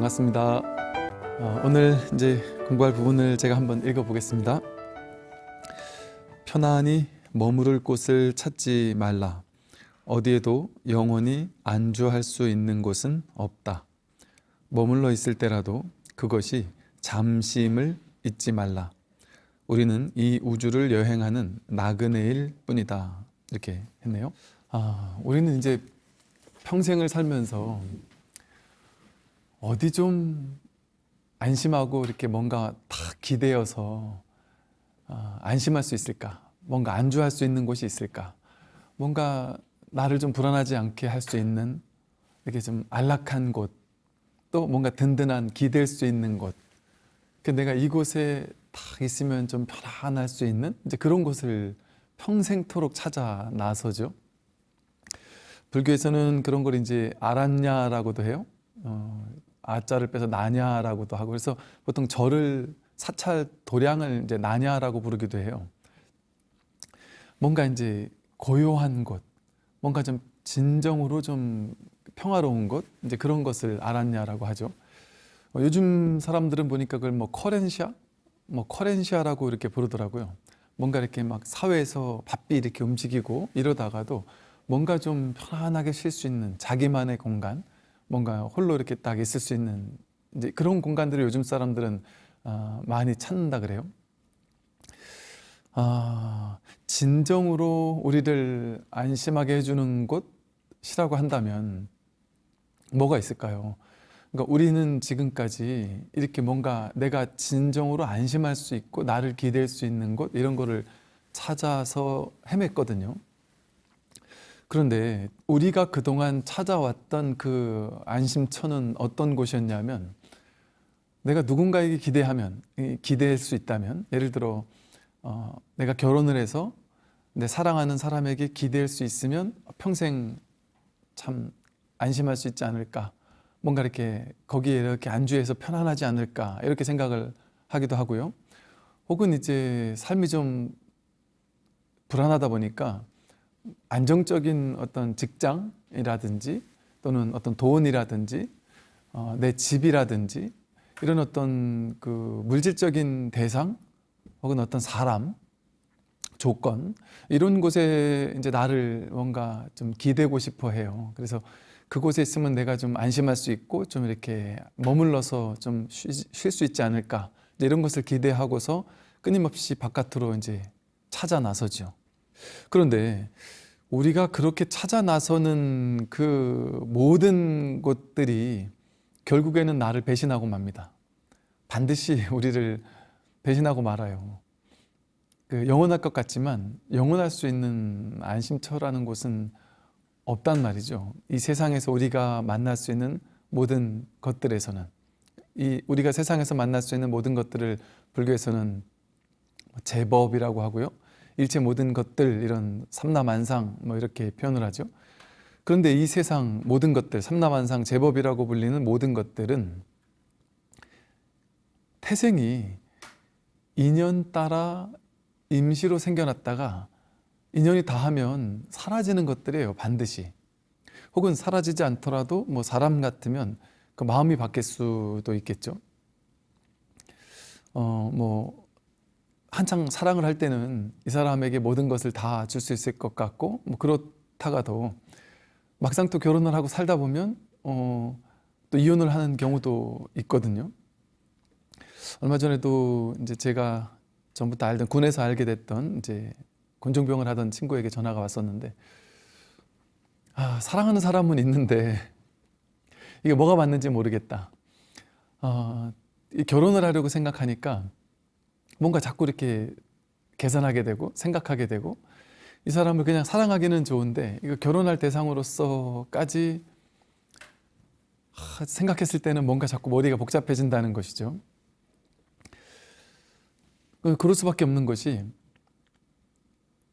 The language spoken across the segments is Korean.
반갑습니다. 어, 오늘 이제 공부할 부분을 제가 한번 읽어보겠습니다. 편안히 머무를 곳을 찾지 말라. 어디에도 영원히 안주할 수 있는 곳은 없다. 머물러 있을 때라도 그것이 잠시임을 잊지 말라. 우리는 이 우주를 여행하는 나그네일 뿐이다. 이렇게 했네요. 아, 우리는 이제 평생을 살면서 어디 좀 안심하고 이렇게 뭔가 탁 기대어서 아, 안심할 수 있을까? 뭔가 안주할 수 있는 곳이 있을까? 뭔가 나를 좀 불안하지 않게 할 수 있는 이렇게 좀 안락한 곳, 또 뭔가 든든한 기댈 수 있는 곳. 그 내가 이곳에 딱 있으면 좀 편안할 수 있는 이제 그런 곳을 평생토록 찾아 나서죠. 불교에서는 그런 걸 이제 아란냐라고도 해요. 어, 아자를 빼서 나냐라고도 하고 그래서 보통 절을 사찰 도량을 이제 나냐라고 부르기도 해요. 뭔가 이제 고요한 곳, 뭔가 좀 진정으로 좀 평화로운 곳, 이제 그런 것을 알았냐라고 하죠. 어, 요즘 사람들은 보니까 그걸 뭐 커렌시아, 뭐 커렌시아라고 이렇게 부르더라고요. 뭔가 이렇게 막 사회에서 바삐 이렇게 움직이고 이러다가도 뭔가 좀 편안하게 쉴 수 있는 자기만의 공간, 뭔가 홀로 이렇게 딱 있을 수 있는 이제 그런 공간들을 요즘 사람들은 어, 많이 찾는다 그래요. 아, 진정으로 우리를 안심하게 해주는 곳이라고 한다면 뭐가 있을까요? 그러니까 우리는 지금까지 이렇게 뭔가 내가 진정으로 안심할 수 있고 나를 기댈 수 있는 곳 이런 거를 찾아서 헤맸거든요. 그런데 우리가 그동안 찾아왔던 그 안심처는 어떤 곳이었냐면 내가 누군가에게 기대하면 기대할 수 있다면 예를 들어 어, 내가 결혼을 해서 내 사랑하는 사람에게 기댈 수 있으면 평생 참 안심할 수 있지 않을까? 뭔가 이렇게 거기에 이렇게 안주해서 편안하지 않을까? 이렇게 생각을 하기도 하고요. 혹은 이제 삶이 좀 불안하다 보니까 안정적인 어떤 직장이라든지 또는 어떤 돈이라든지 어, 내 집이라든지 이런 어떤 그 물질적인 대상 혹은 어떤 사람 조건 이런 곳에 이제 나를 뭔가 좀 기대고 싶어 해요. 그래서 그곳에 있으면 내가 좀 안심할 수 있고 좀 이렇게 머물러서 좀 쉴 수 있지 않을까 이런 것을 기대하고서 끊임없이 바깥으로 이제 찾아 나서죠. 그런데 우리가 그렇게 찾아 나서는 그 모든 곳들이 결국에는 나를 배신하고 맙니다. 반드시 우리를 배신하고 말아요. 그 영원할 것 같지만 영원할 수 있는 안심처라는 곳은 없단 말이죠. 이 세상에서 우리가 만날 수 있는 모든 것들에서는 이 우리가 세상에서 만날 수 있는 모든 것들을 불교에서는 제법이라고 하고요. 일체 모든 것들 이런 삼라만상 뭐 이렇게 표현을 하죠. 그런데 이 세상 모든 것들 삼라만상 제법이라고 불리는 모든 것들은 태생이 인연 따라 임시로 생겨났다가 인연이 다하면 사라지는 것들이에요 반드시 혹은 사라지지 않더라도 뭐 사람 같으면 그 마음이 바뀔 수도 있겠죠 어 뭐 한창 사랑을 할 때는 이 사람에게 모든 것을 다 줄 수 있을 것 같고 뭐 그렇다가도 막상 또 결혼을 하고 살다 보면 어, 또 이혼을 하는 경우도 있거든요. 얼마 전에도 이제 제가 전부터 알던 군에서 알게 됐던 이제 곤종병을 하던 친구에게 전화가 왔었는데 아, 사랑하는 사람은 있는데 이게 뭐가 맞는지 모르겠다. 어, 결혼을 하려고 생각하니까 뭔가 자꾸 이렇게 계산하게 되고 생각하게 되고 이 사람을 그냥 사랑하기는 좋은데 이거 결혼할 대상으로서까지 생각했을 때는 뭔가 자꾸 머리가 복잡해진다는 것이죠. 그, 그럴 수밖에 없는 것이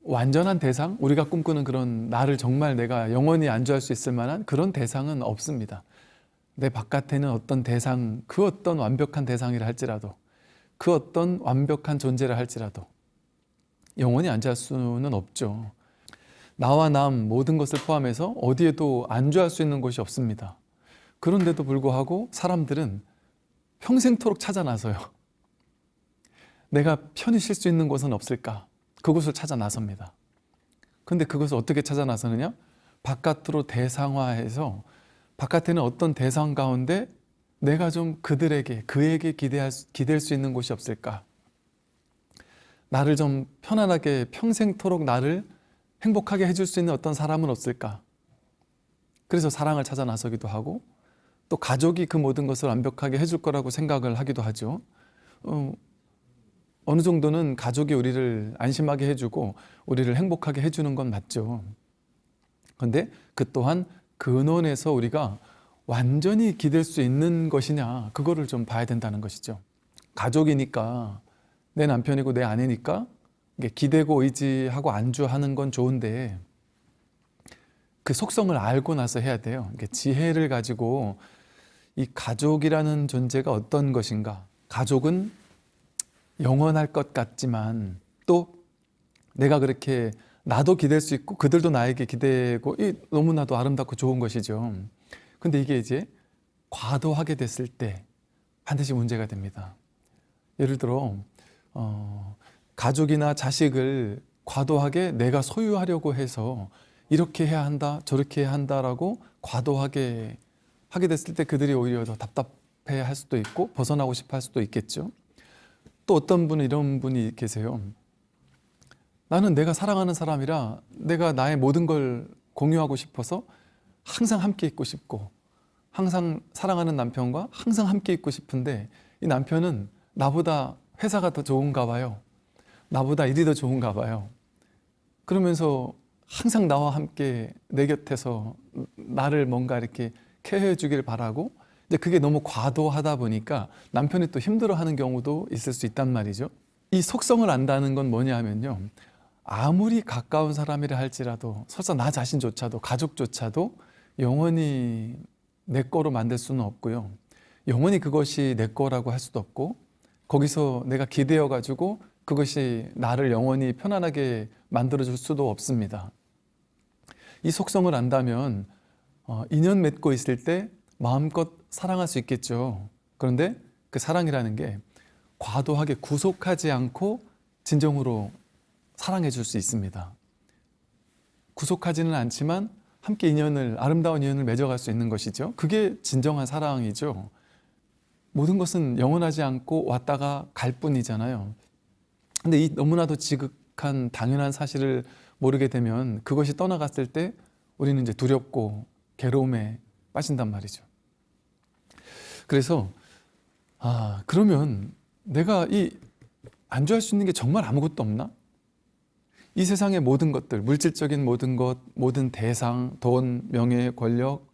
완전한 대상, 우리가 꿈꾸는 그런 나를 정말 내가 영원히 안주할 수 있을 만한 그런 대상은 없습니다. 내 바깥에는 어떤 대상, 그 어떤 완벽한 대상이라 할지라도 그 어떤 완벽한 존재를 할지라도 영원히 안주할 수는 없죠. 나와 남 모든 것을 포함해서 어디에도 안주할 수 있는 곳이 없습니다. 그런데도 불구하고 사람들은 평생토록 찾아 나서요. 내가 편히 쉴 수 있는 곳은 없을까? 그곳을 찾아 나섭니다. 근데 그것을 어떻게 찾아 나서느냐? 바깥으로 대상화해서 바깥에는 어떤 대상 가운데 내가 좀 그들에게 그에게 기대할 수- 기댈 수 있는 곳이 없을까? 나를 좀 편안하게 평생토록 나를 행복하게 해줄 수 있는 어떤 사람은 없을까? 그래서 사랑을 찾아 나서기도 하고 또 가족이 그 모든 것을 완벽하게 해줄 거라고 생각을 하기도 하죠. 어, 어느 정도는 가족이 우리를 안심하게 해주고 우리를 행복하게 해주는 건 맞죠. 그런데 그 또한 근원에서 우리가 완전히 기댈 수 있는 것이냐 그거를 좀 봐야 된다는 것이죠. 가족이니까 내 남편이고 내 아내니까 기대고 의지하고 안주하는 건 좋은데 그 속성을 알고 나서 해야 돼요. 지혜를 가지고 이 가족이라는 존재가 어떤 것인가? 가족은 영원할 것 같지만 또 내가 그렇게 나도 기댈 수 있고 그들도 나에게 기대고 이 너무나도 아름답고 좋은 것이죠. 근데 이게 이제 과도하게 됐을 때 반드시 문제가 됩니다. 예를 들어 어, 가족이나 자식을 과도하게 내가 소유하려고 해서 이렇게 해야 한다 저렇게 해야 한다라고 과도하게 하게 됐을 때 그들이 오히려 더 답답해 할 수도 있고 벗어나고 싶어 할 수도 있겠죠. 또 어떤 분은 이런 분이 계세요. 나는 내가 사랑하는 사람이라 내가 나의 모든 걸 공유하고 싶어서 항상 함께 있고 싶고 항상 사랑하는 남편과 항상 함께 있고 싶은데 이 남편은 나보다 회사가 더 좋은가 봐요. 나보다 일이 더 좋은가 봐요. 그러면서 항상 나와 함께 내 곁에서 나를 뭔가 이렇게 케어해 주길 바라고 이제 그게 너무 과도하다 보니까 남편이 또 힘들어하는 경우도 있을 수 있단 말이죠. 이 속성을 안다는 건 뭐냐 하면요. 아무리 가까운 사람이라 할지라도 설사 나 자신조차도 가족조차도 영원히 내 거로 만들 수는 없고요. 영원히 그것이 내 거라고 할 수도 없고 거기서 내가 기대어 가지고 그것이 나를 영원히 편안하게 만들어 줄 수도 없습니다. 이 속성을 안다면 어, 인연 맺고 있을 때 마음껏 사랑할 수 있겠죠. 그런데 그 사랑이라는 게 과도하게 구속하지 않고 진정으로 사랑해 줄 수 있습니다. 구속하지는 않지만 함께 인연을 아름다운 인연을 맺어갈 수 있는 것이죠. 그게 진정한 사랑이죠. 모든 것은 영원하지 않고 왔다가 갈 뿐이잖아요. 근데 이 너무나도 지극한 당연한 사실을 모르게 되면 그것이 떠나갔을 때 우리는 이제 두렵고 괴로움에 빠진단 말이죠. 그래서 아 그러면 내가 이 안주할 수 있는 게 정말 아무것도 없나? 이 세상의 모든 것들, 물질적인 모든 것, 모든 대상, 돈, 명예, 권력,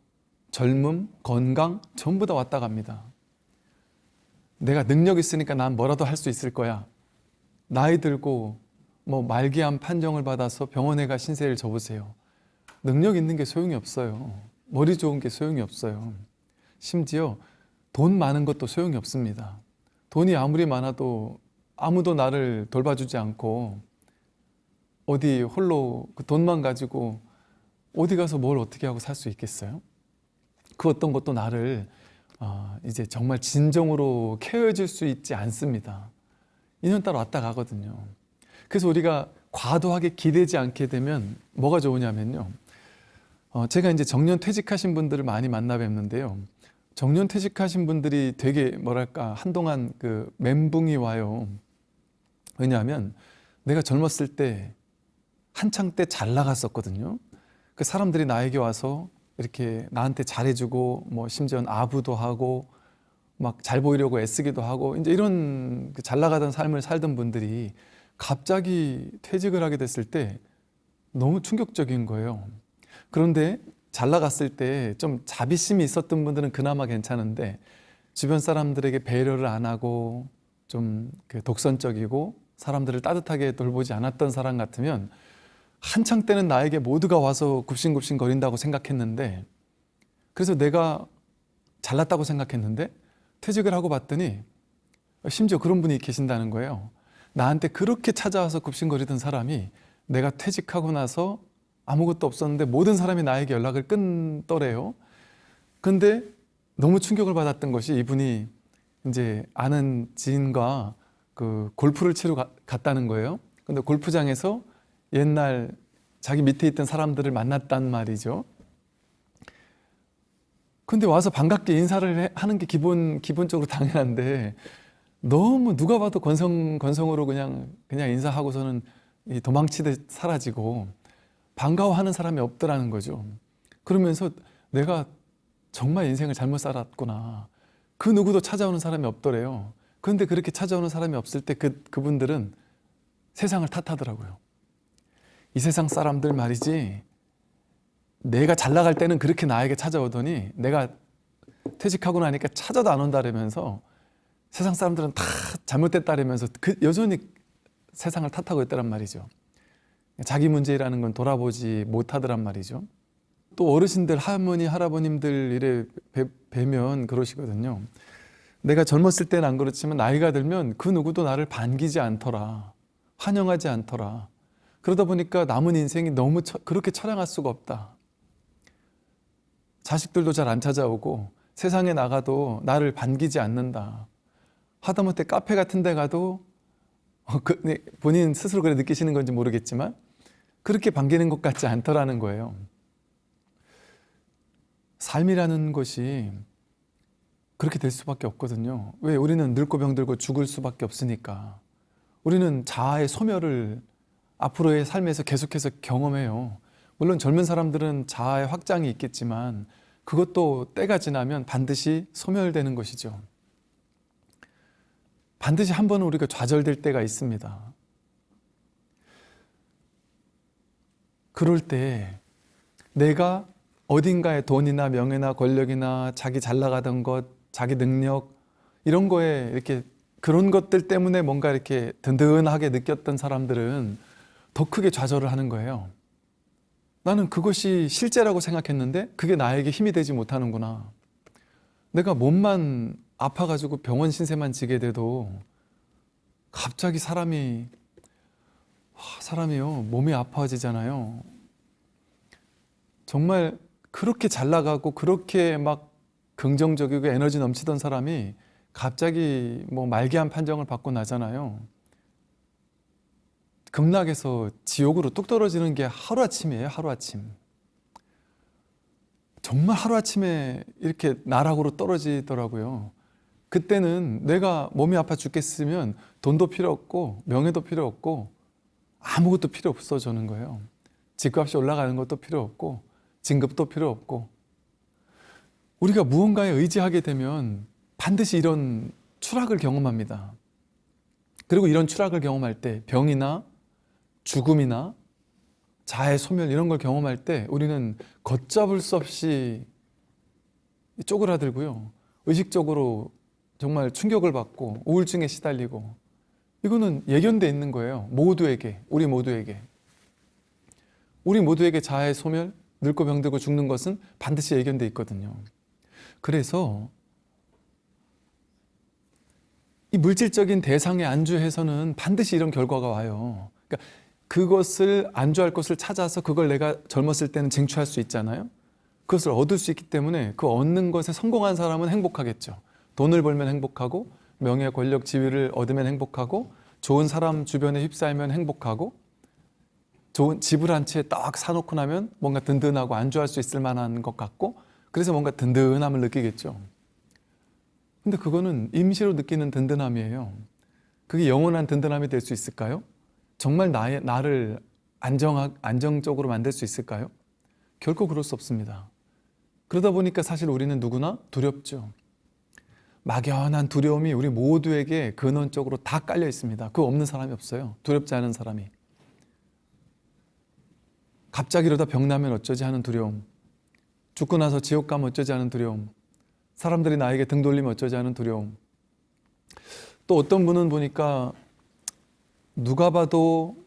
젊음, 건강 전부 다 왔다 갑니다. 내가 능력 있으니까 난 뭐라도 할 수 있을 거야. 나이 들고 뭐 말기암 판정을 받아서 병원에 가 신세를 져보세요. 능력 있는 게 소용이 없어요. 머리 좋은 게 소용이 없어요. 심지어 돈 많은 것도 소용이 없습니다. 돈이 아무리 많아도 아무도 나를 돌봐주지 않고 어디 홀로 그 돈만 가지고 어디 가서 뭘 어떻게 하고 살 수 있겠어요? 그 어떤 것도 나를 아, 이제 정말 진정으로 케어해 줄 수 있지 않습니다. 인연 따라 왔다 가거든요. 그래서 우리가 과도하게 기대지 않게 되면 뭐가 좋으냐면요. 어, 제가 이제 정년 퇴직하신 분들을 많이 만나 뵙는데요. 정년 퇴직하신 분들이 되게 뭐랄까 한동안 그 멘붕이 와요. 왜냐하면 내가 젊었을 때 한창 때 잘 나갔었거든요. 그 사람들이 나에게 와서 이렇게 나한테 잘해주고 뭐 심지어 아부도 하고 막 잘 보이려고 애쓰기도 하고 이제 이런 그잘 나가던 삶을 살던 분들이 갑자기 퇴직을 하게 됐을 때 너무 충격적인 거예요. 그런데 잘 나갔을 때 좀 자비심이 있었던 분들은 그나마 괜찮은데 주변 사람들에게 배려를 안 하고 좀그 독선적이고 사람들을 따뜻하게 돌보지 않았던 사람 같으면 한창 때는 나에게 모두가 와서 굽신굽신 거린다고 생각했는데 그래서 내가 잘났다고 생각했는데 퇴직을 하고 봤더니 심지어 그런 분이 계신다는 거예요. 나한테 그렇게 찾아와서 굽신거리던 사람이 내가 퇴직하고 나서 아무것도 없었는데 모든 사람이 나에게 연락을 끊더래요. 근데 너무 충격을 받았던 것이 이분이 이제 아는 지인과 그 골프를 치러 가- 갔다는 거예요. 근데 골프장에서 옛날 자기 밑에 있던 사람들을 만났단 말이죠. 근데 와서 반갑게 인사를 해- 하는 게 기본 기본적으로 당연한데 너무 누가 봐도 건성 건성으로 그냥 그냥 인사하고서는 이 도망치듯 사라지고 반가워하는 사람이 없더라는 거죠. 그러면서 내가 정말 인생을 잘못 살았구나. 그 누구도 찾아오는 사람이 없더래요. 그런데 그렇게 찾아오는 사람이 없을 때 그 그분들은 세상을 탓하더라고요. 이 세상 사람들 말이지 내가 잘 나갈 때는 그렇게 나에게 찾아오더니 내가 퇴직하고 나니까 찾아도 안 온다라면서 세상 사람들은 다 잘못됐다라면서 그 여전히 세상을 탓하고 있다란 말이죠. 자기 문제라는 건 돌아보지 못하더란 말이죠. 또 어르신들 할머니 할아버님들 이래 뵈, 뵈면 그러시거든요. 내가 젊었을 때는 안 그렇지만 나이가 들면 그 누구도 나를 반기지 않더라. 환영하지 않더라. 그러다 보니까 남은 인생이 너무 처- 그렇게 처량할 수가 없다. 자식들도 잘 안 찾아오고 세상에 나가도 나를 반기지 않는다. 하다못해 카페 같은 데 가도 어, 그, 네, 본인 스스로 그래 느끼시는 건지 모르겠지만 그렇게 반기는 것 같지 않더라는 거예요. 삶이라는 것이 그렇게 될 수밖에 없거든요. 왜 우리는 늙고 병들고 죽을 수밖에 없으니까. 우리는 자아의 소멸을 앞으로의 삶에서 계속해서 경험해요. 물론 젊은 사람들은 자아의 확장이 있겠지만 그것도 때가 지나면 반드시 소멸되는 것이죠. 반드시 한 번은 우리가 좌절될 때가 있습니다. 그럴 때 내가 어딘가에 돈이나 명예나 권력이나 자기 잘 나가던 것, 자기 능력 이런 거에 이렇게 그런 것들 때문에 뭔가 이렇게 든든하게 느꼈던 사람들은 더 크게 좌절을 하는 거예요. 나는 그것이 실제라고 생각했는데 그게 나에게 힘이 되지 못하는구나. 내가 몸만 아파가지고 병원 신세만 지게 돼도 갑자기 사람이 와, 사람이요 몸이 아파지잖아요. 정말 그렇게 잘 나가고 그렇게 막 긍정적이고 에너지 넘치던 사람이 갑자기 뭐 말기암 판정을 받고 나잖아요. 급락해서 지옥으로 뚝 떨어지는 게 하루아침이에요, 하루아침. 정말 하루아침에 이렇게 나락으로 떨어지더라고요. 그때는 내가 몸이 아파 죽겠으면 돈도 필요 없고 명예도 필요 없고 아무것도 필요 없어지는 거예요. 집값이 올라가는 것도 필요 없고 진급도 필요 없고 우리가 무언가에 의지하게 되면 반드시 이런 추락을 경험합니다. 그리고 이런 추락을 경험할 때 병이나 죽음이나 자해 소멸 이런 걸 경험할 때 우리는 걷잡을 수 없이 쪼그라들고요. 의식적으로 정말 충격을 받고 우울증에 시달리고 이거는 예견돼 있는 거예요. 모두에게, 우리 모두에게. 우리 모두에게 자해 소멸, 늙고 병들고 죽는 것은 반드시 예견돼 있거든요. 그래서 이 물질적인 대상에 안주해서는 반드시 이런 결과가 와요. 그러니까 그것을 안주할 것을 찾아서 그걸 내가 젊었을 때는 쟁취할 수 있잖아요. 그것을 얻을 수 있기 때문에 그 얻는 것에 성공한 사람은 행복하겠죠. 돈을 벌면 행복하고 명예, 권력, 지위를 얻으면 행복하고 좋은 사람 주변에 휩싸이면 행복하고 좋은 집을 한 채 딱 사놓고 나면 뭔가 든든하고 안주할 수 있을 만한 것 같고 그래서 뭔가 든든함을 느끼겠죠. 근데 그거는 임시로 느끼는 든든함이에요. 그게 영원한 든든함이 될 수 있을까요? 정말 나의, 나를 안정, 안정적으로 만들 수 있을까요? 결코 그럴 수 없습니다. 그러다 보니까 사실 우리는 누구나 두렵죠. 막연한 두려움이 우리 모두에게 근원적으로 다 깔려 있습니다. 그 없는 사람이 없어요. 두렵지 않은 사람이. 갑자기 이러다 병나면 어쩌지 하는 두려움. 죽고 나서 지옥 가면 어쩌지 하는 두려움. 사람들이 나에게 등 돌리면 어쩌지 하는 두려움. 또 어떤 분은 보니까 누가 봐도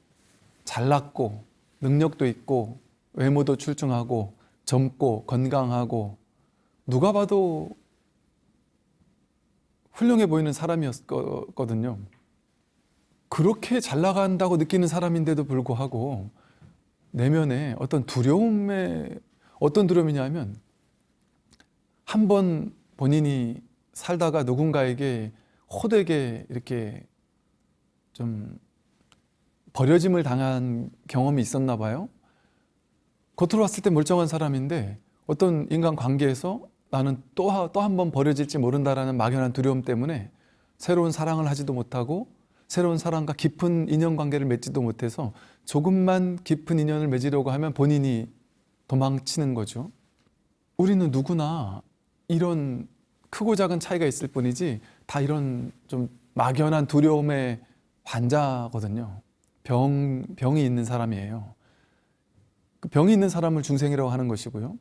잘났고 능력도 있고 외모도 출중하고 젊고 건강하고 누가 봐도 훌륭해 보이는 사람이었거든요. 그렇게 잘 나간다고 느끼는 사람인데도 불구하고 내면에 어떤 두려움에 어떤 두려움이냐면 한 번 본인이 살다가 누군가에게 호되게 이렇게 좀 버려짐을 당한 경험이 있었나 봐요. 겉으로 봤을 때 멀쩡한 사람인데 어떤 인간 관계에서 나는 또또한 번 버려질지 모른다라는 막연한 두려움 때문에 새로운 사랑을 하지도 못하고 새로운 사람과 깊은 인연 관계를 맺지도 못해서 조금만 깊은 인연을 맺으려고 하면 본인이 도망치는 거죠. 우리는 누구나 이런 크고 작은 차이가 있을 뿐이지 다 이런 좀 막연한 두려움의 환자거든요. 병, 병이 있는 사람이에요. 그 병이 있는 사람을 중생이라고 하는 것이고요.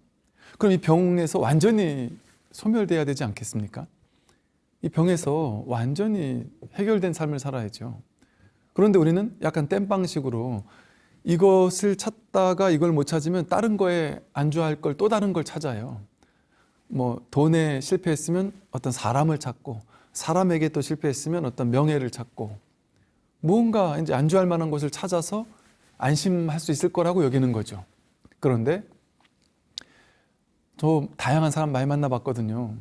그럼 이 병에서 완전히 소멸돼야 되지 않겠습니까? 이 병에서 완전히 해결된 삶을 살아야죠. 그런데 우리는 약간 땜빵식으로 이것을 찾다가 이걸 못 찾으면 다른 거에 안주할 걸 또 다른 걸 찾아요. 뭐 돈에 실패했으면 어떤 사람을 찾고 사람에게 또 실패했으면 어떤 명예를 찾고 무언가 이제 안주할 만한 것을 찾아서 안심할 수 있을 거라고 여기는 거죠. 그런데 저 다양한 사람 많이 만나봤거든요.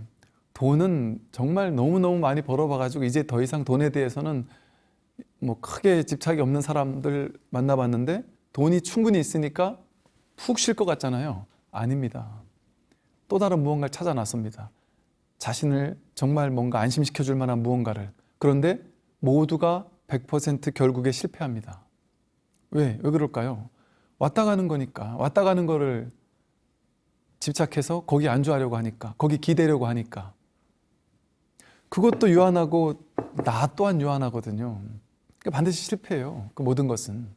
돈은 정말 너무너무 많이 벌어봐가지고 이제 더 이상 돈에 대해서는 뭐 크게 집착이 없는 사람들 만나봤는데 돈이 충분히 있으니까 푹 쉴 것 같잖아요. 아닙니다. 또 다른 무언가를 찾아 나섭니다. 자신을 정말 뭔가 안심시켜 줄 만한 무언가를. 그런데 모두가 100% 결국에 실패합니다. 왜? 왜 그럴까요? 왔다 가는 거니까. 왔다 가는 거를 집착해서 거기 안주하려고 하니까. 거기 기대려고 하니까. 그것도 유한하고 나 또한 유한하거든요. 그러니까 반드시 실패해요. 그 모든 것은.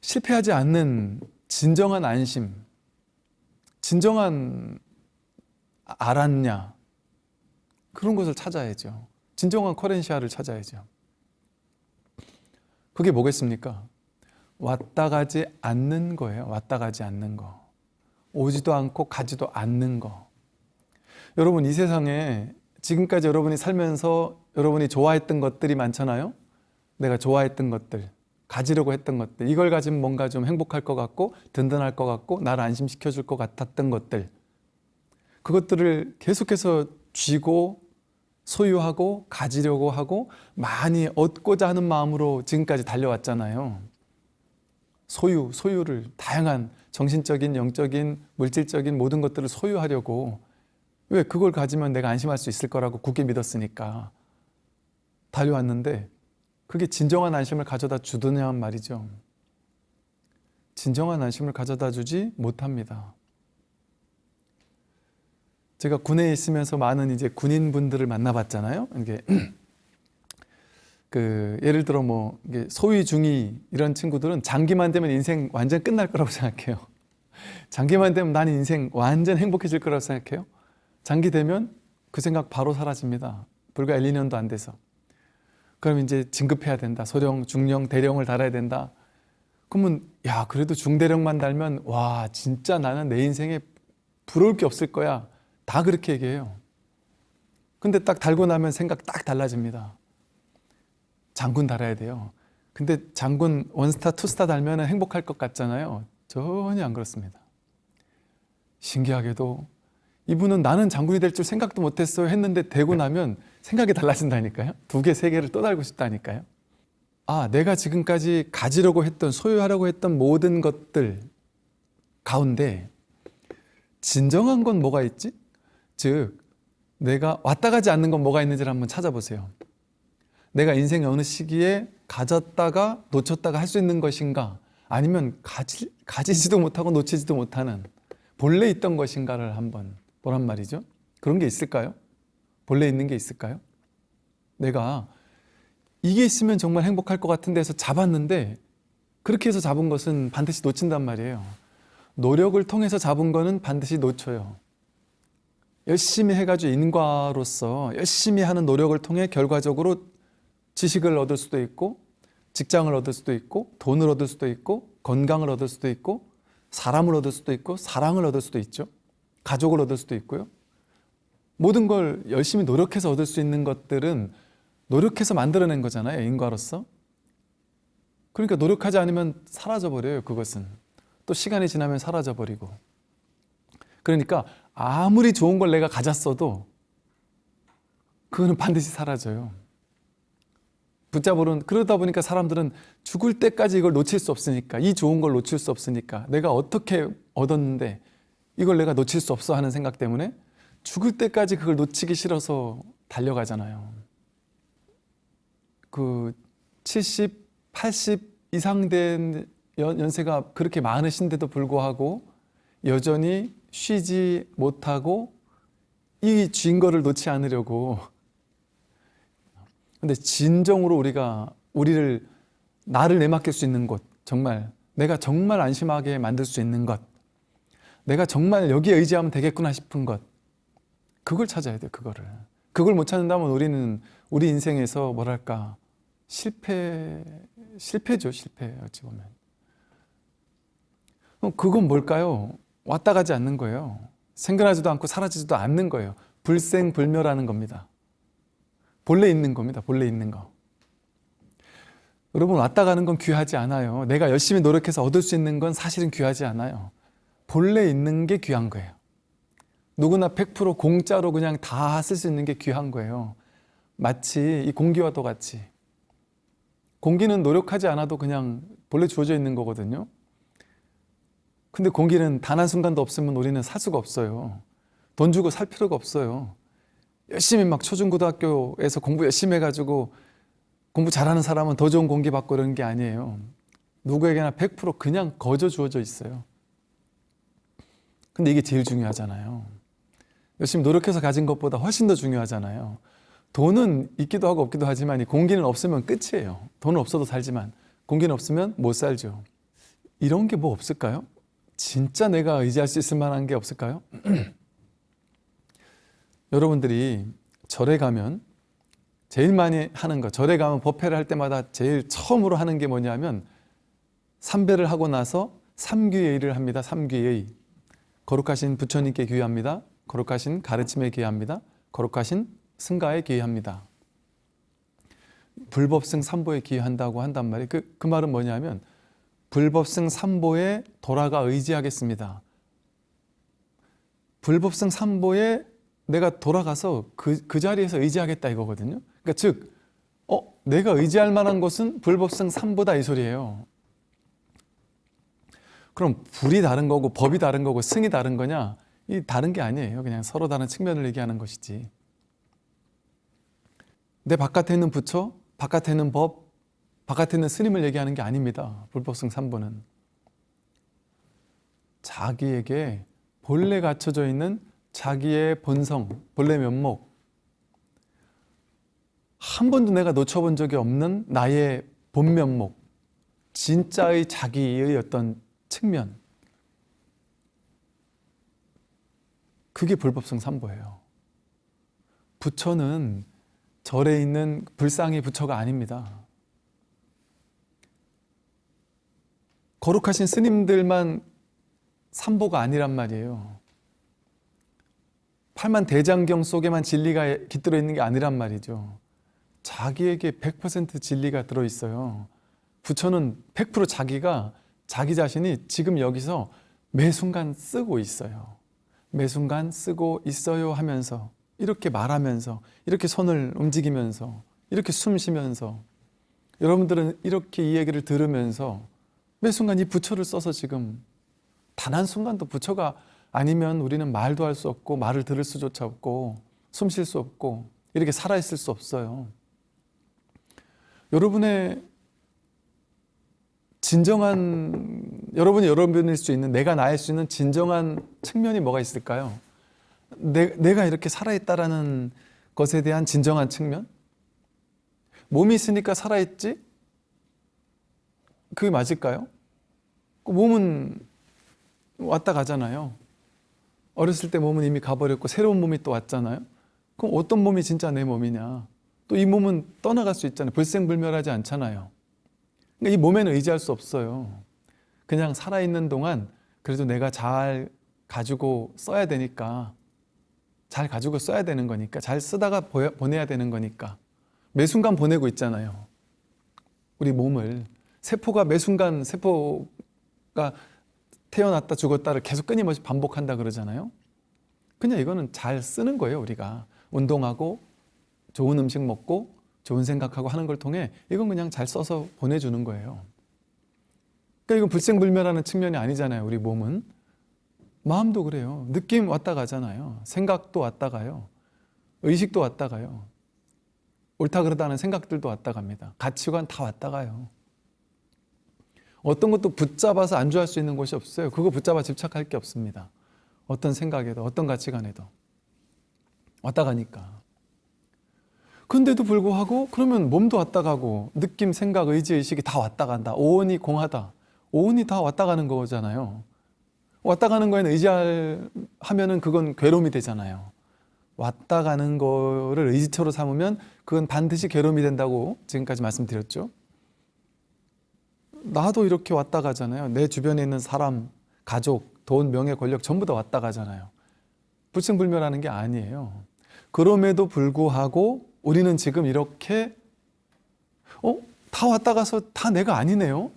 실패하지 않는 진정한 안심, 진정한 알았냐 그런 것을 찾아야죠. 진정한 커렌시아를 찾아야죠. 그게 뭐겠습니까? 왔다 가지 않는 거예요. 왔다 가지 않는 거. 오지도 않고 가지도 않는 거. 여러분 이 세상에 지금까지 여러분이 살면서 여러분이 좋아했던 것들이 많잖아요. 내가 좋아했던 것들, 가지려고 했던 것들, 이걸 가지면 뭔가 좀 행복할 것 같고 든든할 것 같고 나를 안심시켜 줄 것 같았던 것들. 그것들을 계속해서 쥐고 소유하고 가지려고 하고 많이 얻고자 하는 마음으로 지금까지 달려왔잖아요. 소유, 소유를 다양한 정신적인, 영적인, 물질적인 모든 것들을 소유하려고 왜 그걸 가지면 내가 안심할 수 있을 거라고 굳게 믿었으니까 달려왔는데 그게 진정한 안심을 가져다 주더냐 말이죠. 진정한 안심을 가져다 주지 못합니다. 제가 군에 있으면서 많은 이제 군인분들을 만나봤잖아요. 이게 그 예를 들어 뭐 소위 중위 이런 친구들은 장기만 되면 인생 완전 끝날 거라고 생각해요. 장기만 되면 나는 인생 완전 행복해질 거라고 생각해요. 장기 되면 그 생각 바로 사라집니다. 불과 1, 2년도 안 돼서. 그럼 이제 진급해야 된다. 소령, 중령, 대령을 달아야 된다. 그러면 야 그래도 중대령만 달면 와 진짜 나는 내 인생에 부러울 게 없을 거야. 다 그렇게 얘기해요. 근데 딱 달고 나면 생각 딱 달라집니다. 장군 달아야 돼요. 근데 장군 원스타, 투스타 달면 행복할 것 같잖아요. 전혀 안 그렇습니다. 신기하게도 이분은 나는 장군이 될 줄 생각도 못했어요 했는데 되고 나면 생각이 달라진다니까요. 두 개, 세 개를 또 달고 싶다니까요. 아, 내가 지금까지 가지려고 했던, 소유하려고 했던 모든 것들 가운데 진정한 건 뭐가 있지? 즉, 내가 왔다 가지 않는 건 뭐가 있는지를 한번 찾아보세요. 내가 인생의 어느 시기에 가졌다가 놓쳤다가 할 수 있는 것인가? 아니면 가지, 가지지도 못하고 놓치지도 못하는 본래 있던 것인가를 한번 보란 말이죠. 그런 게 있을까요? 본래 있는 게 있을까요? 내가 이게 있으면 정말 행복할 것 같은 데서 잡았는데 그렇게 해서 잡은 것은 반드시 놓친단 말이에요. 노력을 통해서 잡은 거는 반드시 놓쳐요. 열심히 해가지고 인과로서 열심히 하는 노력을 통해 결과적으로 지식을 얻을 수도 있고 직장을 얻을 수도 있고 돈을 얻을 수도 있고 건강을 얻을 수도 있고 사람을 얻을 수도 있고 사랑을 얻을 수도 있죠. 가족을 얻을 수도 있고요. 모든 걸 열심히 노력해서 얻을 수 있는 것들은 노력해서 만들어낸 거잖아요. 인과로서. 그러니까 노력하지 않으면 사라져 버려요. 그것은. 또 시간이 지나면 사라져 버리고. 그러니까 아무리 좋은 걸 내가 가졌어도 그거는 반드시 사라져요. 붙잡으는 그러다 보니까 사람들은 죽을 때까지 이걸 놓칠 수 없으니까 이 좋은 걸 놓칠 수 없으니까 내가 어떻게 얻었는데 이걸 내가 놓칠 수 없어 하는 생각 때문에 죽을 때까지 그걸 놓치기 싫어서 달려가잖아요. 그 70, 80 이상 된 연, 연세가 그렇게 많으신데도 불구하고 여전히 쉬지 못하고 이 증거를 놓지 않으려고. 근데 진정으로 우리가 우리를 나를 내맡길 수 있는 곳 정말 내가 정말 안심하게 만들 수 있는 것 내가 정말 여기에 의지하면 되겠구나 싶은 것 그걸 찾아야 돼요 그거를. 그걸 못 찾는다면 우리는 우리 인생에서 뭐랄까 실패 실패죠 실패 어찌 보면. 그럼 그건 뭘까요? 왔다 가지 않는 거예요. 생겨나지도 않고 사라지지도 않는 거예요. 불생불멸하는 겁니다. 본래 있는 겁니다. 본래 있는 거. 여러분 왔다 가는 건 귀하지 않아요. 내가 열심히 노력해서 얻을 수 있는 건 사실은 귀하지 않아요. 본래 있는 게 귀한 거예요. 누구나 100% 공짜로 그냥 다 쓸 수 있는 게 귀한 거예요. 마치 이 공기와도 같이. 공기는 노력하지 않아도 그냥 본래 주어져 있는 거거든요 근데 공기는 단 한순간도 없으면 우리는 살 수가 없어요. 돈 주고 살 필요가 없어요. 열심히 막 초중고등학교에서 공부 열심히 해가지고 공부 잘하는 사람은 더 좋은 공기 받고 이런 게 아니에요. 누구에게나 100% 그냥 거저 주어져 있어요. 근데 이게 제일 중요하잖아요. 열심히 노력해서 가진 것보다 훨씬 더 중요하잖아요. 돈은 있기도 하고 없기도 하지만 이 공기는 없으면 끝이에요. 돈은 없어도 살지만 공기는 없으면 못 살죠. 이런 게 뭐 없을까요? 진짜 내가 의지할 수 있을 만한 게 없을까요? 여러분들이 절에 가면 제일 많이 하는 거 절에 가면 법회를 할 때마다 제일 처음으로 하는 게 뭐냐면 삼배를 하고 나서 삼귀예의를 합니다. 삼귀예의 거룩하신 부처님께 귀합니다. 거룩하신 가르침에 귀합니다. 거룩하신 승가에 귀합니다. 불법승 삼보에 귀한다고 한단 말이에요. 그, 그 말은 뭐냐면 불법승 삼보에 돌아가 의지하겠습니다. 불법승 삼보에 내가 돌아가서 그, 그 자리에서 의지하겠다 이거거든요. 그러니까 즉 어, 내가 의지할 만한 것은 불법성 3보다 이 소리예요. 그럼 불이 다른 거고 법이 다른 거고 승이 다른 거냐? 이 다른 게 아니에요. 그냥 서로 다른 측면을 얘기하는 것이지. 내 바깥에 있는 부처 바깥에 있는 법 바깥에 있는 스님을 얘기하는 게 아닙니다. 불법성 3보는. 자기에게 본래 갖춰져 있는 자기의 본성, 본래 면목. 한 번도 내가 놓쳐본 적이 없는 나의 본 면목. 진짜의 자기의 어떤 측면. 그게 불법성 삼보예요. 부처는 절에 있는 불상의 부처가 아닙니다 거룩하신 스님들만 삼보가 아니란 말이에요 팔만 대장경 속에만 진리가 깃들어 있는 게 아니란 말이죠. 자기에게 100% 진리가 들어있어요. 부처는 100% 자기가 자기 자신이 지금 여기서 매 순간 쓰고 있어요. 매 순간 쓰고 있어요 하면서 이렇게 말하면서 이렇게 손을 움직이면서 이렇게 숨 쉬면서 여러분들은 이렇게 이 얘기를 들으면서 매 순간 이 부처를 써서 지금 단 한 순간도 부처가 아니면 우리는 말도 할 수 없고 말을 들을 수조차 없고 숨 쉴 수 없고 이렇게 살아있을 수 없어요 여러분의 진정한 여러분이 여러분일 수 있는 내가 나일 수 있는 진정한 측면이 뭐가 있을까요? 내, 내가 이렇게 살아있다라는 것에 대한 진정한 측면? 몸이 있으니까 살아있지? 그게 맞을까요? 그 몸은 왔다 가잖아요. 어렸을 때 몸은 이미 가버렸고 새로운 몸이 또 왔잖아요. 그럼 어떤 몸이 진짜 내 몸이냐? 또 이 몸은 떠나갈 수 있잖아요. 불생불멸하지 않잖아요. 그러니까 이 몸에는 의지할 수 없어요. 그냥 살아있는 동안 그래도 내가 잘 가지고 써야 되니까 잘 가지고 써야 되는 거니까 잘 쓰다가 보내야 되는 거니까 매 순간 보내고 있잖아요. 우리 몸을. 세포가 매 순간 세포 가 태어났다 죽었다를 계속 끊임없이 반복한다 그러잖아요 그냥 이거는 잘 쓰는 거예요, 우리가. 운동하고 좋은 음식 먹고 좋은 생각하고 하는 걸 통해 이건 그냥 잘 써서 보내주는 거예요. 그러니까 이건 불생불멸하는 측면이 아니잖아요, 우리 몸은. 마음도 그래요. 느낌 왔다 가잖아요. 생각도 왔다 가요. 의식도 왔다 가요. 옳다 그러다는 생각들도 왔다 갑니다. 가치관 다 왔다 가요. 어떤 것도 붙잡아서 안주할 수 있는 곳이 없어요. 그거 붙잡아 집착할 게 없습니다. 어떤 생각에도 어떤 가치관에도 왔다 가니까. 근데도 불구하고 그러면 몸도 왔다 가고 느낌, 생각, 의지, 의식이 다 왔다 간다. 오온이 공하다. 오온이 다 왔다 가는 거잖아요. 왔다 가는 거에는 의지하면은 그건 괴로움이 되잖아요. 왔다 가는 거를 의지처로 삼으면 그건 반드시 괴로움이 된다고 지금까지 말씀드렸죠. 나도 이렇게 왔다 가잖아요. 내 주변에 있는 사람, 가족, 돈, 명예, 권력 전부 다 왔다 가잖아요. 불승불멸하는 게 아니에요. 그럼에도 불구하고 우리는 지금 이렇게 어? 다 왔다 가서 다 내가 아니네요.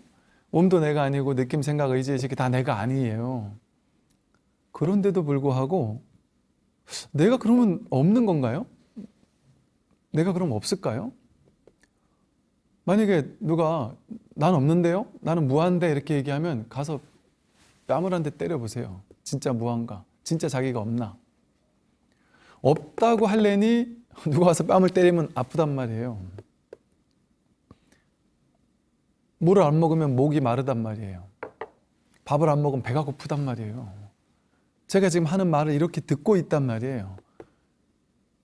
몸도 내가 아니고 느낌, 생각, 의지, 의식이 다 내가 아니에요. 그런데도 불구하고 내가 그러면 없는 건가요? 내가 그럼 없을까요? 만약에 누가 난 없는데요? 나는 무한데 이렇게 얘기하면 가서 뺨을 한 대 때려보세요. 진짜 무한가? 진짜 자기가 없나? 없다고 할래니 누가 와서 뺨을 때리면 아프단 말이에요. 물을 안 먹으면 목이 마르단 말이에요. 밥을 안 먹으면 배가 고프단 말이에요. 제가 지금 하는 말을 이렇게 듣고 있단 말이에요.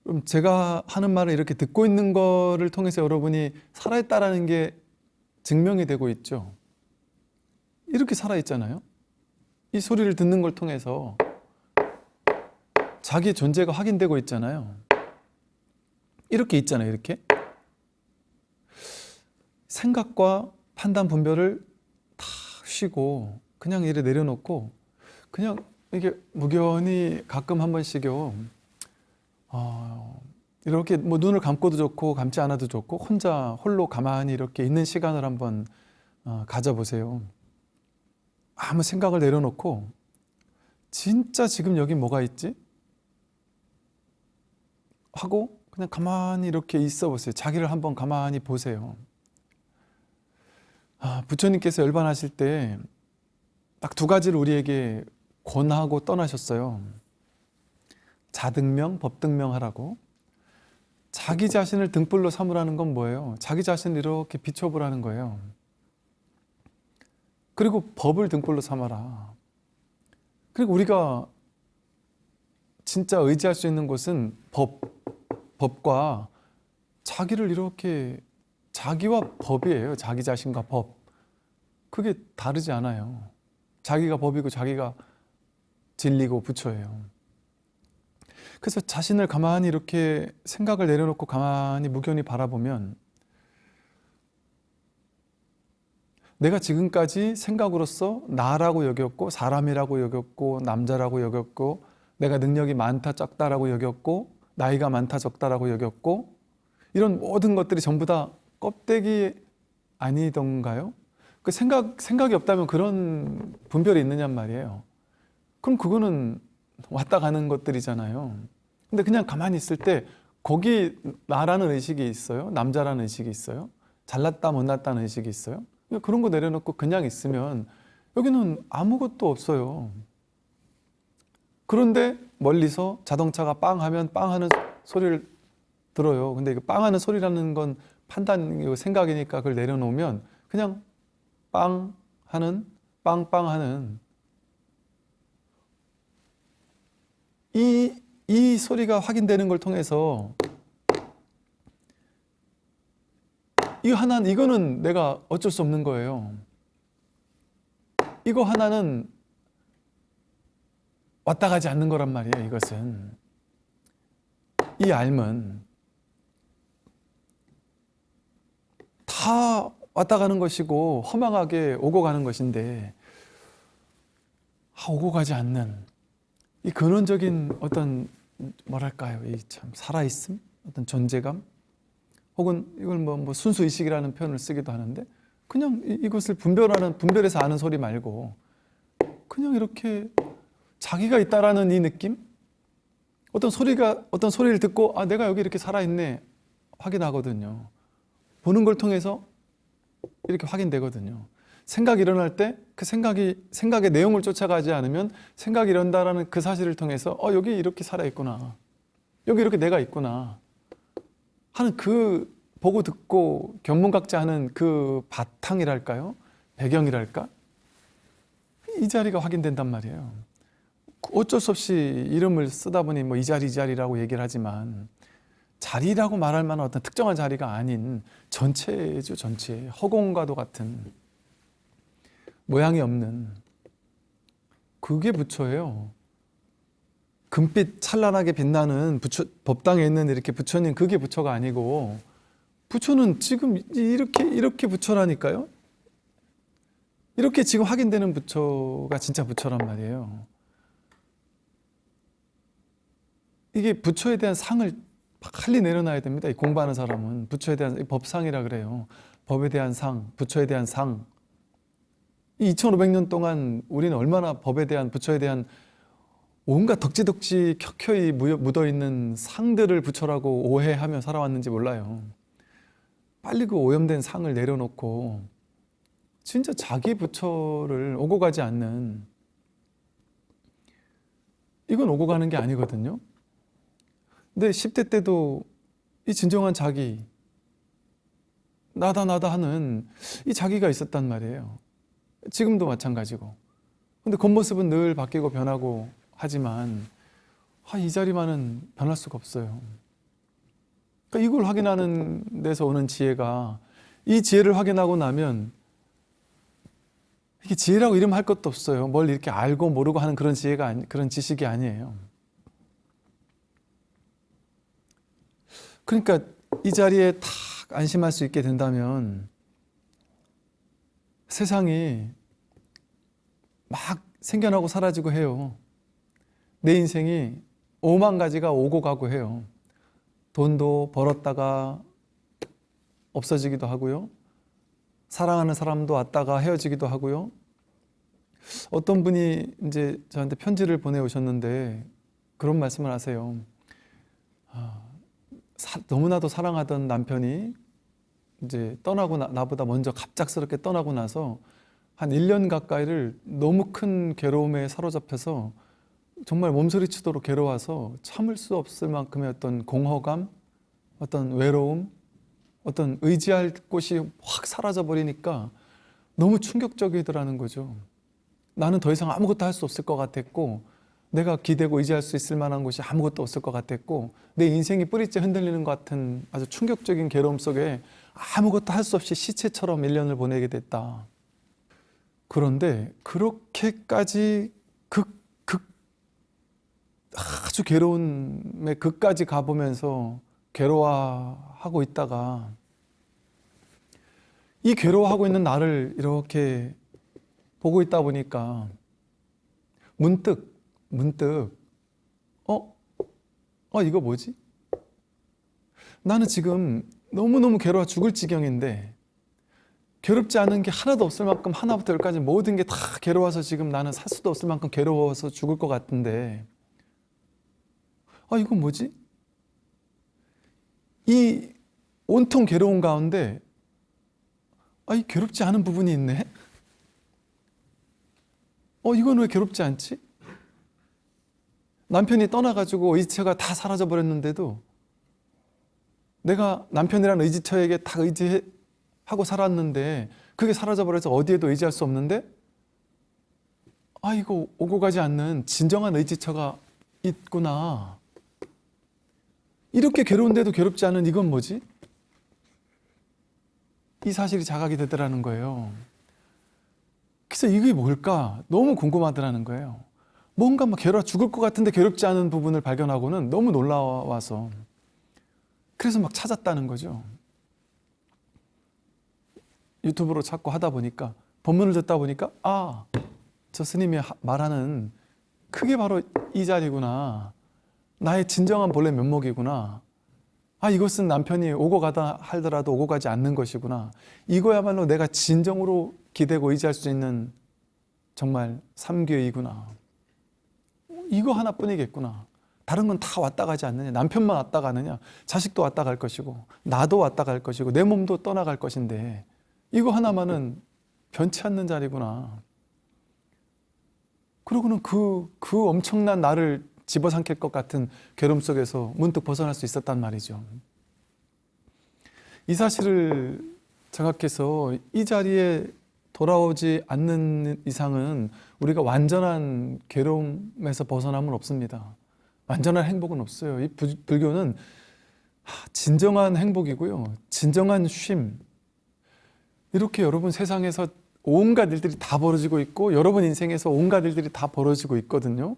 그럼 제가 하는 말을 이렇게 듣고 있는 거를 통해서 여러분이 살아있다라는 게 증명이 되고 있죠. 이렇게 살아있잖아요. 이 소리를 듣는 걸 통해서 자기 존재가 확인되고 있잖아요. 이렇게 있잖아요. 이렇게. 생각과 판단 분별을 다 쉬고 그냥 이래 내려놓고 그냥 이게 무견히 가끔 한 번씩요. 어, 이렇게 뭐 눈을 감고도 좋고 감지 않아도 좋고 혼자 홀로 가만히 이렇게 있는 시간을 한번 어, 가져보세요. 아무 생각을 내려놓고 진짜 지금 여기 뭐가 있지? 하고 그냥 가만히 이렇게 있어 보세요. 자기를 한번 가만히 보세요. 아, 부처님께서 열반하실 때 딱 두 가지를 우리에게 권하고 떠나셨어요. 자등명, 법등명 하라고. 자기 자신을 등불로 삼으라는 건 뭐예요? 자기 자신을 이렇게 비춰보라는 거예요. 그리고 법을 등불로 삼아라. 그리고 우리가 진짜 의지할 수 있는 곳은 법, 법과 자기를 이렇게 자기와 법이에요. 자기 자신과 법. 그게 다르지 않아요. 자기가 법이고 자기가 진리고 부처예요. 그래서 자신을 가만히 이렇게 생각을 내려놓고 가만히 무견히 바라보면 내가 지금까지 생각으로서 나라고 여겼고 사람이라고 여겼고 남자라고 여겼고 내가 능력이 많다 적다라고 여겼고 나이가 많다 적다라고 여겼고 이런 모든 것들이 전부 다 껍데기 아니던가요? 그 생각 생각이 없다면 그런 분별이 있느냔 말이에요. 그럼 그거는 왔다 가는 것들이잖아요. 근데 그냥 가만히 있을 때 거기 나라는 의식이 있어요. 남자라는 의식이 있어요. 잘났다 못났다는 의식이 있어요. 그런 거 내려놓고 그냥 있으면 여기는 아무것도 없어요. 그런데 멀리서 자동차가 빵 하면 빵 하는 소리를 들어요. 근데 빵 하는 소리라는 건 판단, 생각이니까 그걸 내려놓으면 그냥 빵 하는, 빵빵 하는 이, 이 소리가 확인되는 걸 통해서 이거 하나는 이거는 내가 어쩔 수 없는 거예요. 이거 하나는 왔다 가지 않는 거란 말이에요. 이것은 이 알면 다 왔다 가는 것이고 허망하게 오고 가는 것인데 아, 오고 가지 않는 이 근원적인 어떤 뭐랄까요, 이 참 살아있음, 어떤 존재감, 혹은 이걸 뭐, 뭐 순수 의식이라는 표현을 쓰기도 하는데 그냥 이, 이것을 분별하는 분별해서 아는 소리 말고 그냥 이렇게 자기가 있다라는 이 느낌, 어떤 소리가 어떤 소리를 듣고 아 내가 여기 이렇게 살아있네 확인하거든요. 보는 걸 통해서 이렇게 확인되거든요. 생각이 일어날 때 그 생각이 생각의 내용을 쫓아가지 않으면 생각이 일어난다라는 그 사실을 통해서 어 여기 이렇게 살아 있구나. 여기 이렇게 내가 있구나. 하는 그 보고 듣고 견문각자 하는 그 바탕이랄까요? 배경이랄까? 이 자리가 확인된단 말이에요. 어쩔 수 없이 이름을 쓰다 보니 뭐 이 자리 이 자리라고 얘기를 하지만 자리라고 말할 만한 어떤 특정한 자리가 아닌 전체죠 전체 허공과도 같은 모양이 없는 그게 부처예요. 금빛 찬란하게 빛나는 부처, 법당에 있는 이렇게 부처님 그게 부처가 아니고 부처는 지금 이렇게 이렇게 부처라니까요. 이렇게 지금 확인되는 부처가 진짜 부처란 말이에요. 이게 부처에 대한 상을 빨리 내려놔야 됩니다. 이 공부하는 사람은 부처에 대한 법상이라 그래요. 법에 대한 상, 부처에 대한 상. 이 2500년 동안 우리는 얼마나 법에 대한 부처에 대한 온갖 덕지덕지 켜켜이 묻어 있는 상들을 부처라고 오해하며 살아왔는지 몰라요. 빨리 그 오염된 상을 내려놓고 진짜 자기 부처를 오고 가지 않는 이건 오고 가는 게 아니거든요. 근데 10대 때도 이 진정한 자기 나다 나다 하는 이 자기가 있었단 말이에요. 지금도 마찬가지고. 근데 겉모습은 늘 바뀌고 변하고 하지만 아, 이 자리만은 변할 수가 없어요. 그러니까 이걸 확인하는 데서 오는 지혜가 이 지혜를 확인하고 나면 이게 지혜라고 이름할 것도 없어요. 뭘 이렇게 알고 모르고 하는 그런 지혜가 아니, 그런 지식이 아니에요. 그러니까 이 자리에 탁 안심할 수 있게 된다면 세상이 막 생겨나고 사라지고 해요. 내 인생이 오만 가지가 오고 가고 해요. 돈도 벌었다가 없어지기도 하고요. 사랑하는 사람도 왔다가 헤어지기도 하고요. 어떤 분이 이제 저한테 편지를 보내오셨는데 그런 말씀을 하세요. 아, 사, 너무나도 사랑하던 남편이 이제 떠나고 나, 나보다 먼저 갑작스럽게 떠나고 나서 한 1년 가까이를 너무 큰 괴로움에 사로잡혀서 정말 몸소리치도록 괴로워서 참을 수 없을 만큼의 어떤 공허감, 어떤 외로움, 어떤 의지할 곳이 확 사라져 버리니까 너무 충격적이더라는 거죠. 나는 더 이상 아무것도 할 수 없을 것 같았고 내가 기대고 의지할 수 있을 만한 곳이 아무것도 없을 것 같았고 내 인생이 뿌리째 흔들리는 것 같은 아주 충격적인 괴로움 속에 아무것도 할 수 없이 시체처럼 1년을 보내게 됐다. 그런데 그렇게까지 극, 극, 아주 괴로움의 극까지 가보면서 괴로워하고 있다가 이 괴로워하고 있는 나를 이렇게 보고 있다 보니까 문득 문득 어? 어 이거 뭐지? 나는 지금 너무너무 괴로워 죽을 지경인데 괴롭지 않은 게 하나도 없을 만큼 하나부터 열까지 모든 게 다 괴로워서 지금 나는 살 수도 없을 만큼 괴로워서 죽을 것 같은데 아 이건 뭐지? 이 온통 괴로운 가운데 아, 이 괴롭지 않은 부분이 있네? 어, 이건 왜 괴롭지 않지? 남편이 떠나가지고 의지처가 다 사라져버렸는데도 내가 남편이라는 의지처에게 다 의지하고 살았는데 그게 사라져버려서 어디에도 의지할 수 없는데 아, 이거 오고 가지 않는 진정한 의지처가 있구나. 이렇게 괴로운데도 괴롭지 않은 이건 뭐지? 이 사실이 자각이 되더라는 거예요. 그래서 이게 뭘까? 너무 궁금하더라는 거예요. 뭔가 막 괴로워 죽을 것 같은데 괴롭지 않은 부분을 발견하고는 너무 놀라워서 그래서 막 찾았다는 거죠. 유튜브로 찾고 하다 보니까 본문을 듣다 보니까 아, 저 스님이 말하는 그게 바로 이 자리구나. 나의 진정한 본래 면목이구나. 아 이것은 남편이 오고 가다 하더라도 오고 가지 않는 것이구나. 이거야말로 내가 진정으로 기대고 의지할 수 있는 정말 삼교이구나. 이거 하나뿐이겠구나. 다른 건 다 왔다 가지 않느냐. 남편만 왔다 가느냐. 자식도 왔다 갈 것이고, 나도 왔다 갈 것이고, 내 몸도 떠나갈 것인데, 이거 하나만은 변치 않는 자리구나. 그러고는 그, 그 엄청난 나를 집어삼킬 것 같은 괴로움 속에서 문득 벗어날 수 있었단 말이죠. 이 사실을 생각해서 이 자리에 돌아오지 않는 이상은 우리가 완전한 괴로움에서 벗어남은 없습니다. 완전한 행복은 없어요. 이 부- 불교는 하, 진정한 행복이고요. 진정한 쉼. 이렇게 여러분 세상에서 온갖 일들이 다 벌어지고 있고 여러분 인생에서 온갖 일들이 다 벌어지고 있거든요.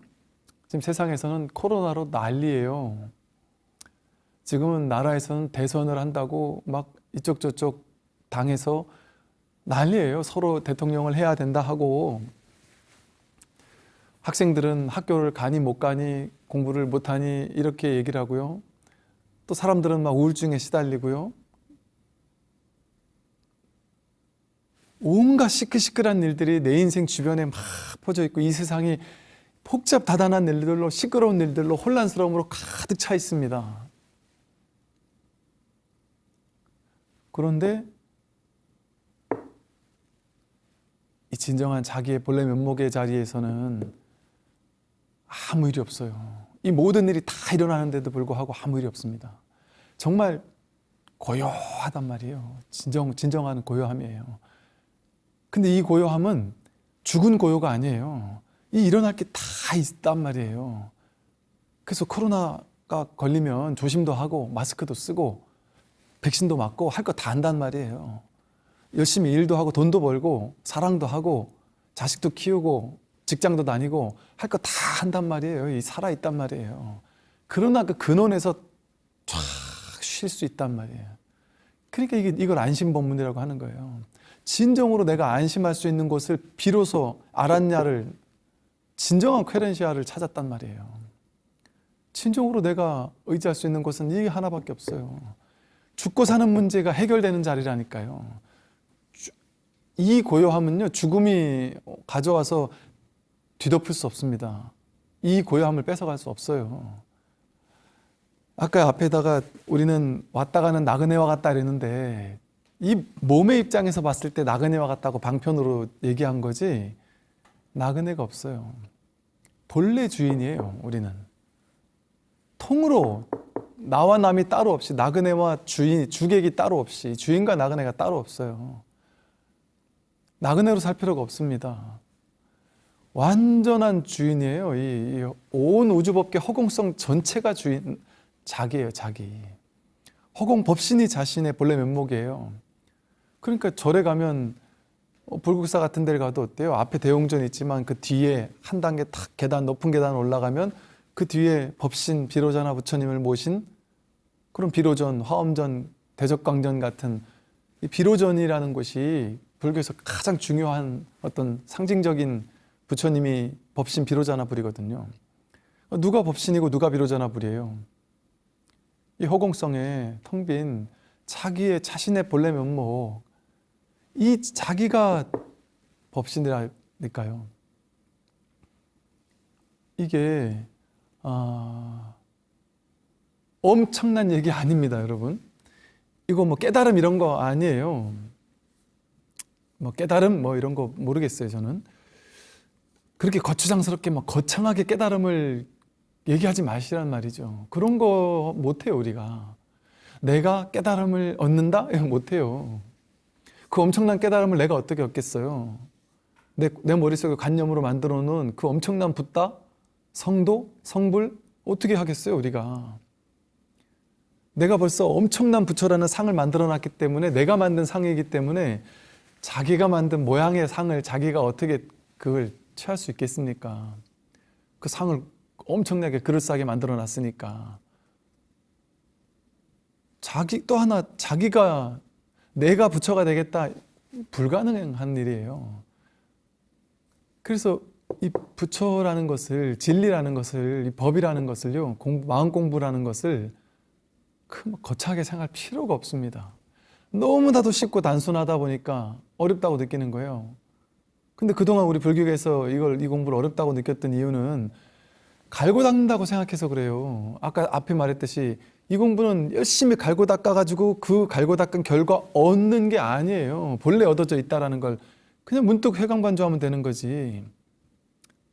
지금 세상에서는 코로나로 난리예요. 지금은 나라에서는 대선을 한다고 막 이쪽 저쪽 당에서 난리예요. 서로 대통령을 해야 된다 하고 학생들은 학교를 가니 못 가니 공부를 못 하니 이렇게 얘기를 하고요. 또 사람들은 막 우울증에 시달리고요. 온갖 시끌시끌한 일들이 내 인생 주변에 막 퍼져 있고 이 세상이 복잡 다단한 일들로 시끄러운 일들로 혼란스러움으로 가득 차 있습니다. 그런데 이 진정한 자기의 본래 면목의 자리에서는 아무 일이 없어요. 이 모든 일이 다 일어나는데도 불구하고 아무 일이 없습니다. 정말 고요하단 말이에요. 진정 진정한 고요함이에요. 근데 이 고요함은 죽은 고요가 아니에요. 이 일어날 게 다 있단 말이에요. 그래서 코로나가 걸리면 조심도 하고 마스크도 쓰고 백신도 맞고 할 거 다 한단 말이에요. 열심히 일도 하고 돈도 벌고 사랑도 하고 자식도 키우고 직장도 다니고 할 거 다 한단 말이에요. 이 살아 있단 말이에요. 그러나 그 근원에서 쫙 쉴 수 있단 말이에요. 그러니까 이게 이걸 안심법문이라고 하는 거예요. 진정으로 내가 안심할 수 있는 곳을 비로소 알았냐를 진정한 쾌렌시아를 찾았단 말이에요. 진정으로 내가 의지할 수 있는 곳은 이 하나밖에 없어요. 죽고 사는 문제가 해결되는 자리라니까요. 주- 이 고요함은요, 죽음이 가져와서 뒤덮을 수 없습니다. 이 고요함을 뺏어갈 수 없어요. 아까 앞에다가 우리는 왔다 가는 나그네와 같다 이랬는데 이 몸의 입장에서 봤을 때 나그네와 같다고 방편으로 얘기한 거지 나그네가 없어요. 본래 주인이에요, 우리는. 통으로 나와 남이 따로 없이 나그네와 주인, 주객이 따로 없이 주인과 나그네가 따로 없어요. 나그네로 살 필요가 없습니다. 완전한 주인이에요. 이 온 우주법계 허공성 전체가 주인, 자기예요, 자기. 허공 법신이 자신의 본래 면목이에요. 그러니까 절에 가면 어, 불국사 같은 데를 가도 어때요? 앞에 대웅전 있지만 그 뒤에 한 단계 탁 계단 높은 계단 올라가면 그 뒤에 법신 비로자나 부처님을 모신 그런 비로전, 화엄전, 대적광전 같은 이 비로전이라는 곳이 불교에서 가장 중요한 어떤 상징적인 부처님이 법신 비로자나 불이거든요. 어, 누가 법신이고 누가 비로자나 불이에요? 이 허공성에 텅 빈 자기의 자신의 본래 면목 이 자기가 법신이라니까요. 이게 아, 엄청난 얘기 아닙니다, 여러분. 이거 뭐 깨달음 이런 거 아니에요. 뭐 깨달음 뭐 이런 거 모르겠어요, 저는. 그렇게 거추장스럽게 막 거창하게 깨달음을 얘기하지 마시란 말이죠. 그런 거 못해요, 우리가. 내가 깨달음을 얻는다? 못해요. 그 엄청난 깨달음을 내가 어떻게 얻겠어요? 내, 내 머릿속에 관념으로 만들어 놓은 그 엄청난 붓다, 성도, 성불, 어떻게 하겠어요, 우리가? 내가 벌써 엄청난 부처라는 상을 만들어 놨기 때문에 내가 만든 상이기 때문에 자기가 만든 모양의 상을 자기가 어떻게 그걸 취할 수 있겠습니까? 그 상을 엄청나게 그럴싸하게 만들어 놨으니까. 자기 또 하나 자기가 내가 부처가 되겠다 불가능한 일이에요. 그래서 이 부처라는 것을 진리라는 것을 이 법이라는 것을요 공부, 마음 공부라는 것을 그 거창하게 생각할 필요가 없습니다. 너무나도 쉽고 단순하다 보니까 어렵다고 느끼는 거예요. 근데 그동안 우리 불교에서 이걸 이 공부를 어렵다고 느꼈던 이유는 갈고 닦는다고 생각해서 그래요. 아까 앞에 말했듯이 이 공부는 열심히 갈고 닦아가지고 그 갈고 닦은 결과 얻는 게 아니에요. 본래 얻어져 있다라는 걸 그냥 문득 회광반조하면 되는 거지.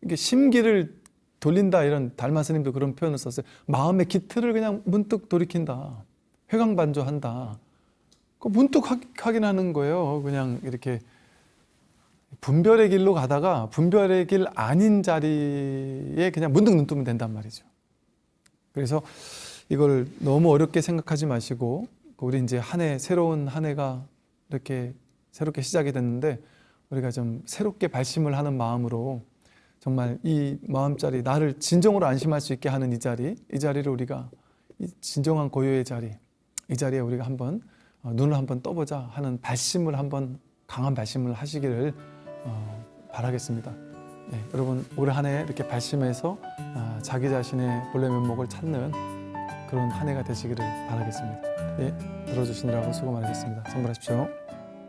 이게 심기를 돌린다 이런 달마 스님도 그런 표현을 썼어요. 마음의 기틀을 그냥 문득 돌이킨다. 회광반조한다. 그 문득 확- 확인하는 거예요. 그냥 이렇게 분별의 길로 가다가 분별의 길 아닌 자리에 그냥 문득 눈 뜨면 된단 말이죠. 그래서 이걸 너무 어렵게 생각하지 마시고 우리 이제 한 해 새로운 한 해가 이렇게 새롭게 시작이 됐는데 우리가 좀 새롭게 발심을 하는 마음으로 정말 이 마음자리 나를 진정으로 안심할 수 있게 하는 이 자리 이 자리를 우리가 이 진정한 고요의 자리 이 자리에 우리가 한번 어, 눈을 한번 떠보자 하는 발심을 한번 강한 발심을 하시기를 어, 바라겠습니다. 네, 여러분 올 한 해 이렇게 발심해서 아, 자기 자신의 본래 면목을 찾는 그런 한 해가 되시기를 바라겠습니다. 예, 들어주시느라고 수고 많으셨습니다. 선물하십시오.